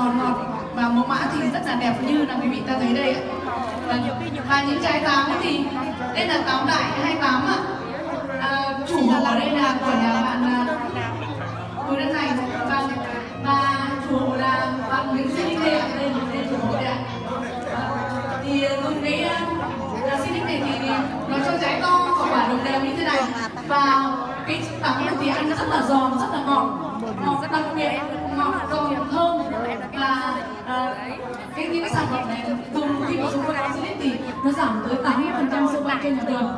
giòn ngọt và mẫu mã thì rất là đẹp như là quý vị ta thấy đây ạ. Vâng. Và, những trái táo thì đây là táo đại 28 ạ. À, chủ ở đây là của nhà bạn à, Bùi Đất Thành và vâng. và chủ là bạn Nguyễn Sĩ Đinh ạ. Đây là chủ hộ đây ạ. Ờ, thì dùng cái à, xin Xinic này thì nó cho trái to và quả đồng đều như thế này. Và cái táo này thì ăn rất là giòn rất là ngọt ngọt đặc biệt ngọt giòn thơm và uh, cái những sản phẩm này dùng khi mà chúng tôi bón clip thì nó giảm tới 80% sâu bệnh trên nhà đường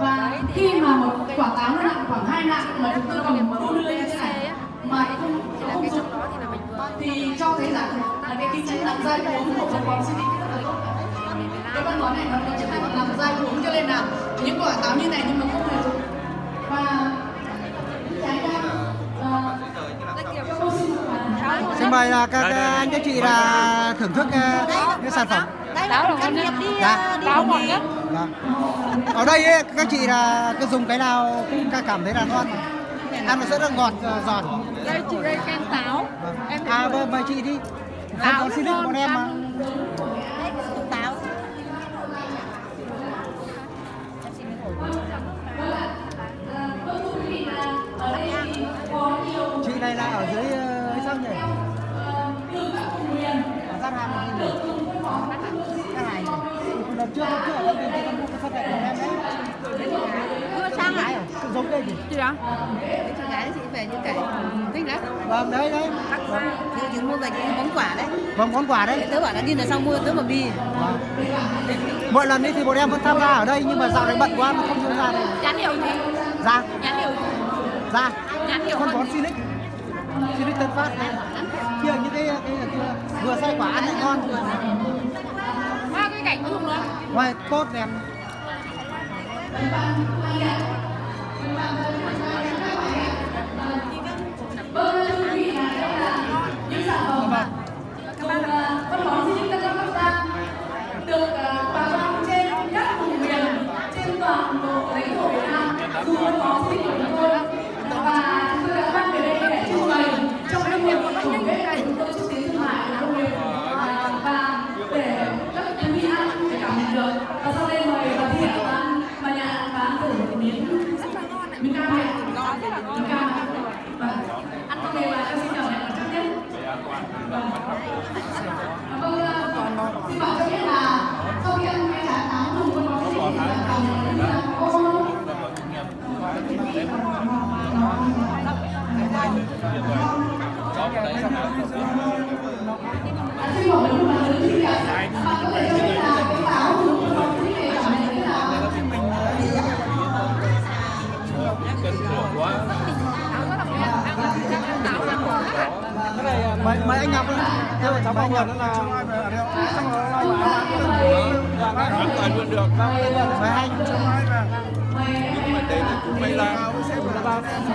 và khi mà một quả táo nó nặng khoảng hai nặng mà chúng tôi cầm đu đưa như thế này mà không không dùng thì cho thấy rằng là cái tính chất làm dai uống của phân bón Xinic rất là tốt cái phân món này nó có chức năng làm dai uống cho nên là những quả táo như này nhưng mà không hề dùng và mời là các các anh các chị là thưởng thức ờ, cái sản phẩm. Đây là nghiệp đi Dạ. đi một nghề. Vâng. Ở đây ấy, các chị là cứ dùng cái nào cũng ca- cảm thấy là ngon. Ăn nó rất là ngọt giòn. Đây chị đây kem táo. Em À mời, mời chị đi. Táo có xin được bọn em mà. Đây? Chị đó. Đấy, chị gái chị về như cái thích đấy. Vâng đấy đấy. Thì chị mua về chị món quả đấy. Vâng món quà đấy. Tớ bảo là đi là xong mua tớ mà bì. Vâng. Mỗi lần đi thì bọn em vẫn tham gia ở đây nhưng mà dạo này bận quá không tham gia đây. Nhãn hiệu gì? Ra, Nhãn hiệu. ra. Nhãn hiệu Con bón Sinic. Sinic Tân Phát này. Kia những cái cái cái vừa xay quả ăn lại ngon. Qua cái cảnh dùng nữa. Ngoài tốt em. Vâng. dùng à, phân bón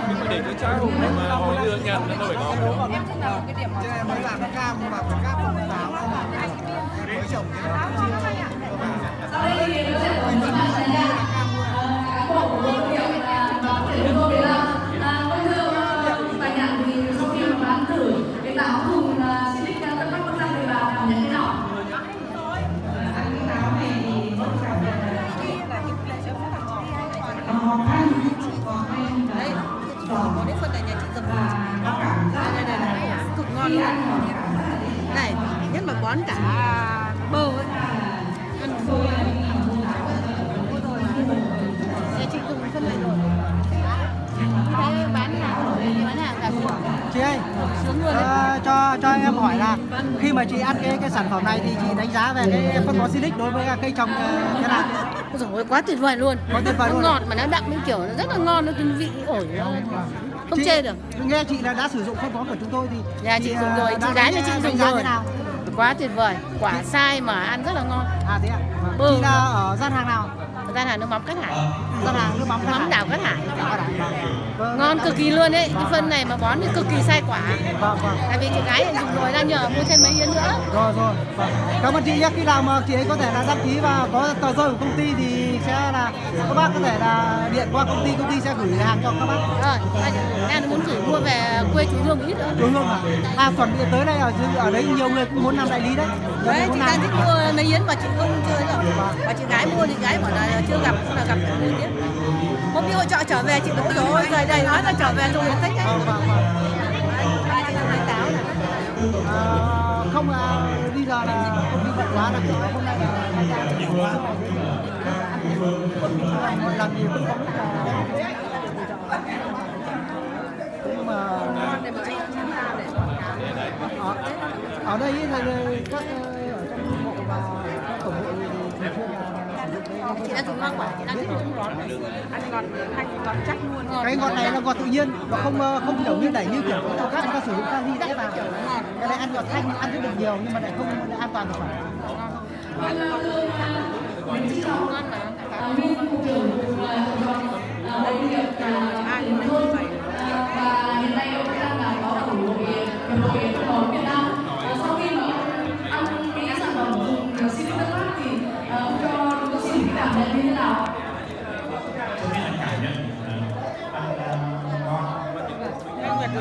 nhưng mà để cho cháu mà họ đưa nhận nó phải ngon nữa. mới làm cam mà phải cam không táo mới trồng Sau đây thì nó sẽ có những bạn đại gia cán chị ơi ờ, cho cho em hỏi là khi mà chị ăn cái cái sản phẩm này thì chị đánh giá về cái phân bón Silic đối với cây trồng ờ, thế nào? Ôi dồi ôi, quá tuyệt vời luôn. Quá tuyệt vời Nó luôn. ngọt mà nó đậm cái kiểu nó rất là ngon nó cái vị ổi nó không Chị- chê được. nghe chị là đã sử dụng phân bón của chúng tôi thì Nhà chị dùng ờ, rồi, đã chị gái nhà đánh- chị dùng rồi. thế nào? Quá tuyệt vời, quả sai mà ăn rất là ngon. À thế ạ. Vâng. Bơ. chị là ở gian hàng nào gian hàng nước mắm Cát Hải hàng nước mắm đảo Cát Hải vâng. Vâng. ngon cực kỳ luôn đấy cái phân này mà bón thì cực kỳ sai quả Vâng, vâng. tại vì chị gái dùng rồi đang nhờ mua thêm mấy yến nữa Rồi rồi. Vâng. Cảm ơn chị nhé. Khi nào mà chị ấy có thể là đăng ký và có tờ rơi của công ty thì sẽ là các bác có thể là điện qua công ty, công ty sẽ gửi hàng cho các bác. rồi đang muốn thử mua về quê chú hương ít nữa Đúng không ạ? À chuẩn bị tới đây ở dưới- ở đấy nhiều người cũng muốn làm đại lý đấy. Đấy chị đang thích mua mấy yến mà chị không chơi rồi và chị gái mua thì gái bảo là chưa gặp cũng là gặp mua tiếp. Hôm đi hội trọ trở về chị cũng rồi rời đầy nói là trở về rồi thích vâng. ba chị nói táo này không à, bây giờ là công ty bận quá là có hôm nay là hai ca mỗi lần thì cũng là nhưng mà ở, ở đây thì các ờ, ở trong bộ và các tổng bộ thì thường xuyên là sử dụng cái chị đang dùng hoa quả chị đang thích uống ngọt ăn ngọt ăn ngọt chắc luôn cái ngọt này là ngọt tự nhiên nó không ờ, không kiểu như đẩy như kiểu các khác người ta sử dụng kali đẽ vào cái này ăn ngọt thanh ăn rất được nhiều nhưng mà lại không lại an toàn thực phẩm ngon mà và hiện nay ông đang là có ở hội hiệp hội phân bón Việt Nam Ờ, sau khi mà ăn cái sản phẩm dùng sinh Tân Phát thì ờ, ông cho chúng tôi xin cái cảm nhận như thế nào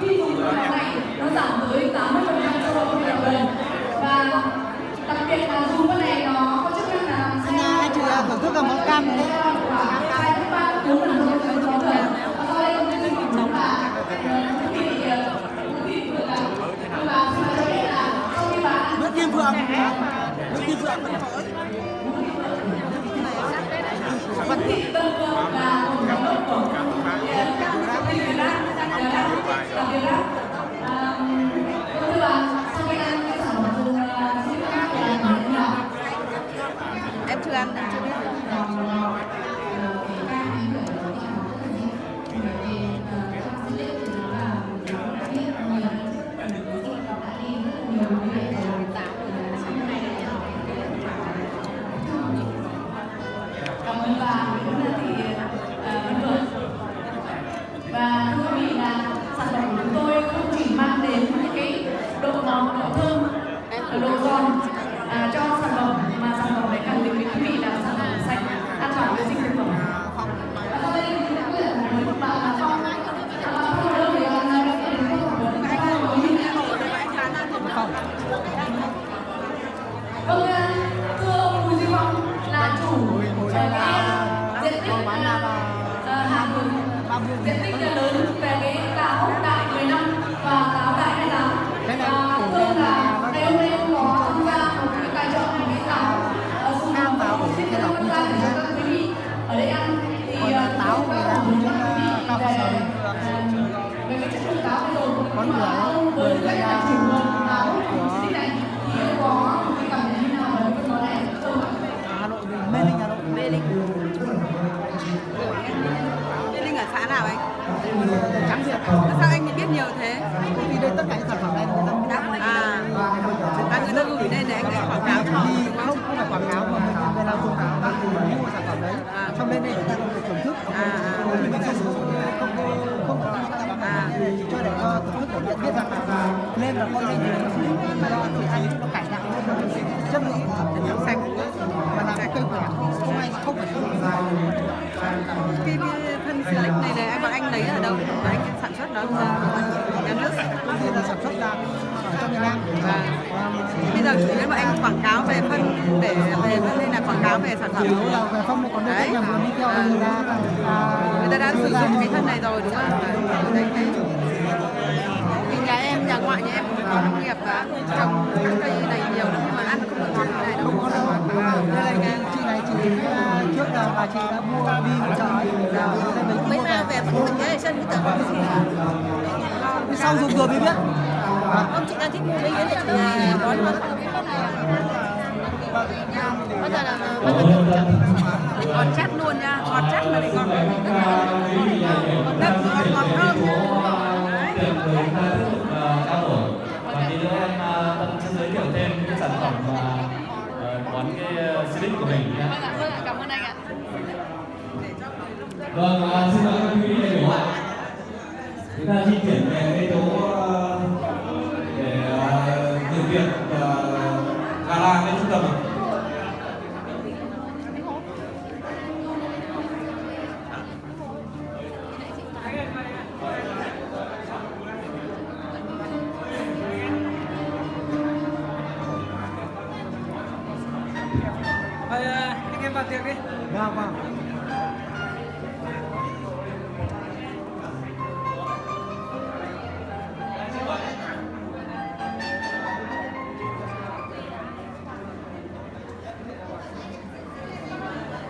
Rock. Hàng vườn diện tích lớn về cái táo đại 15 và táo đại 28 này và thưa là là hôm nay có tham gia một cái tài trợ một cái táo ờ, táo một ổi cái để quý vị ở đây ăn thì táo của chúng ta về cái chất lượng táo bây giờ Con với cái là đặc trưng của táo của- diện tích này thì ông có một cái cảm nhận như nào về cái món này không ạ? Hà Nội thì Mê Linh Hà Nội Mê Linh Mê Linh ở xã nào anh? Trắng Việt Sao anh biết nhiều thế? ty đây tất cả những sản phẩm này người ta À, à người ta gửi lên để anh ấy quảng cáo cho không? không không phải quảng cáo mà mình về làm dùng mình thì mua sản phẩm đấy À. xong lên đây người ta có thể thưởng thức À, à. mình dụng không không À. cho để cho thưởng thức để biết rằng là lên là con lên này này bọn anh lấy ở đâu? Và anh sản xuất đó nhà nước công ty sản xuất ra ở trong Việt Nam bây giờ chủ yếu bọn anh quảng cáo về phân để về phân nên là quảng cáo về sản phẩm. Đúng là về phân còn đấy à, người ta đã sử dụng cái thân này rồi đúng không? Đấy cái nhà em nhà ngoại nhà em cũng có nông nghiệp và trồng các cây này nhiều nhưng mà ăn không được ngon như này đâu. Không có đâu đây này chị này chị à, trước là bà chị đã mua đi chợ là sau dùng rồi mới biết. Ông chị đang thích mua mấy yến thì chị bón luôn bây giờ là bây giờ ngọt chắc luôn nha ngọt chắc là để ngọt ngọt đất ngọt ngọt thơm ờ, giới thiệu thêm cái sản phẩm và ờ, món cái ờ, slip của mình nhé vâng cảm ơn anh ạ vâng ờ, xin mời các quý vị đại biểu ạ chúng ta di chuyển về cái chỗ ờ, để ờ, dự việc ờ, gala cái trung tâm ạ. vâng vâng